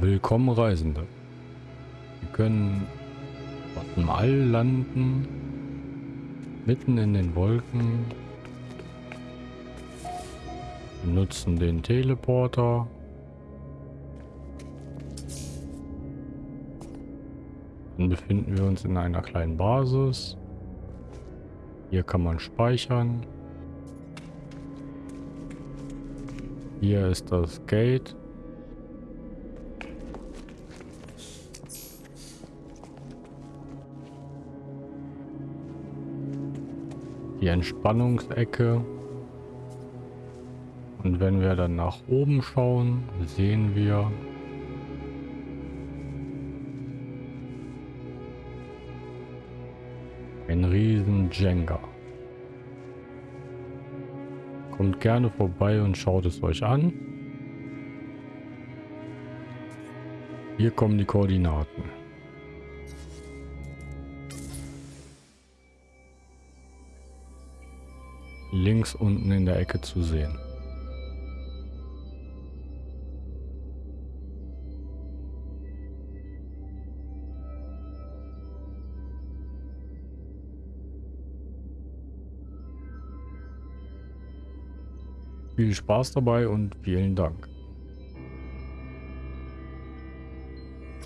Willkommen Reisende. Wir können dem All landen, mitten in den Wolken. Wir nutzen den Teleporter. Dann befinden wir uns in einer kleinen Basis. Hier kann man speichern. Hier ist das Gate. Die Entspannungsecke. Und wenn wir dann nach oben schauen, sehen wir ein riesen Jenga. Kommt gerne vorbei und schaut es euch an. Hier kommen die Koordinaten. Links unten in der Ecke zu sehen. Viel Spaß dabei und vielen Dank.